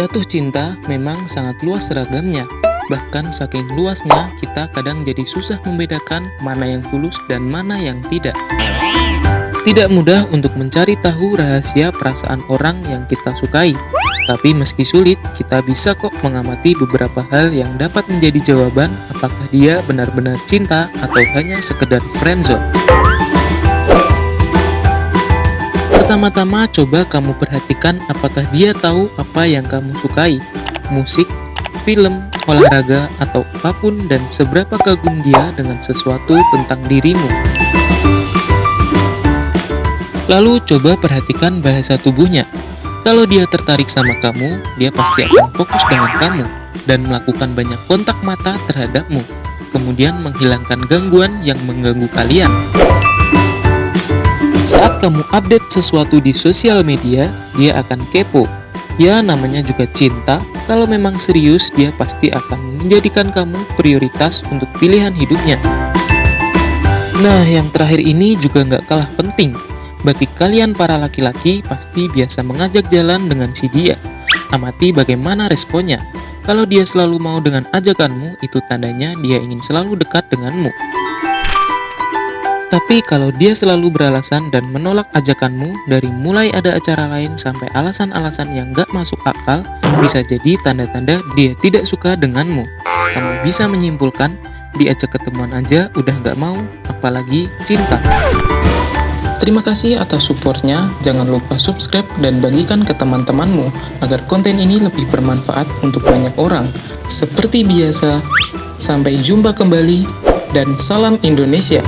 Jatuh cinta memang sangat luas ragamnya. Bahkan saking luasnya, kita kadang jadi susah membedakan mana yang tulus dan mana yang tidak. Tidak mudah untuk mencari tahu rahasia perasaan orang yang kita sukai. Tapi meski sulit, kita bisa kok mengamati beberapa hal yang dapat menjadi jawaban apakah dia benar-benar cinta atau hanya sekedar friendzone. Pertama-tama coba kamu perhatikan apakah dia tahu apa yang kamu sukai, musik, film, olahraga, atau apa pun dan seberapa kagum dia dengan sesuatu tentang dirimu. Lalu coba perhatikan bahasa tubuhnya. Kalau dia tertarik sama kamu, dia pasti akan fokus dengan kamu dan melakukan banyak kontak mata terhadapmu, kemudian menghilangkan gangguan yang mengganggu kalian. Saat kamu update sesuatu di sosial media, dia akan kepo. Ya, namanya juga cinta. Kalau memang serius, dia pasti akan menjadikan kamu prioritas untuk pilihan hidupnya. Nah, yang terakhir ini juga nggak kalah penting. Bagi kalian para laki-laki, pasti biasa mengajak jalan dengan si dia. Amati bagaimana responnya. Kalau dia selalu mau dengan ajakanmu, itu tandanya dia ingin selalu dekat denganmu. Tapi kalau dia selalu beralasan dan menolak ajakanmu dari mulai ada acara lain sampai alasan-alasan yang gak masuk akal, bisa jadi tanda-tanda dia tidak suka denganmu. Kamu bisa menyimpulkan, diajak ketemuan aja udah gak mau, apalagi cinta. Terima kasih atas supportnya, jangan lupa subscribe dan bagikan ke teman-temanmu agar konten ini lebih bermanfaat untuk banyak orang. Seperti biasa, sampai jumpa kembali dan salam Indonesia.